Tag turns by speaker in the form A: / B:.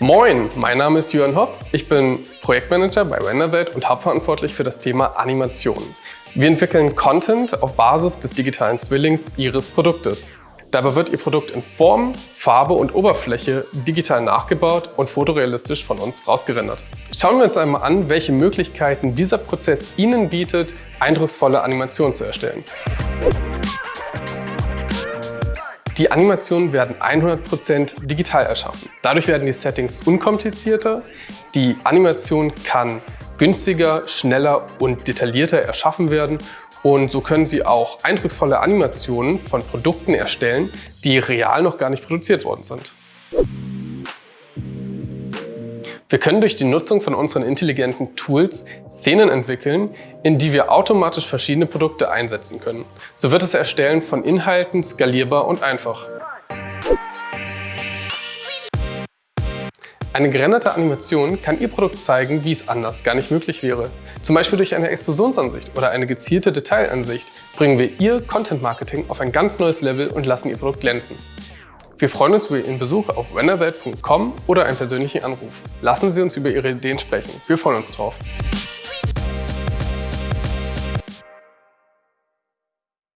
A: Moin, mein Name ist Jörn Hopp. Ich bin Projektmanager bei Renderwelt und hauptverantwortlich für das Thema Animation. Wir entwickeln Content auf Basis des digitalen Zwillings Ihres Produktes. Dabei wird Ihr Produkt in Form, Farbe und Oberfläche digital nachgebaut und fotorealistisch von uns rausgerendert. Schauen wir uns einmal an, welche Möglichkeiten dieser Prozess Ihnen bietet, eindrucksvolle Animationen zu erstellen. Die Animationen werden 100% digital erschaffen. Dadurch werden die Settings unkomplizierter, die Animation kann günstiger, schneller und detaillierter erschaffen werden und so können Sie auch eindrucksvolle Animationen von Produkten erstellen, die real noch gar nicht produziert worden sind. Wir können durch die Nutzung von unseren intelligenten Tools Szenen entwickeln, in die wir automatisch verschiedene Produkte einsetzen können. So wird das Erstellen von Inhalten skalierbar und einfach. Eine gerenderte Animation kann Ihr Produkt zeigen, wie es anders gar nicht möglich wäre. Zum Beispiel durch eine Explosionsansicht oder eine gezielte Detailansicht bringen wir Ihr Content Marketing auf ein ganz neues Level und lassen Ihr Produkt glänzen. Wir freuen uns über Ihren Besuch auf renderwelt.com oder einen persönlichen Anruf. Lassen Sie uns über Ihre Ideen sprechen. Wir freuen uns drauf.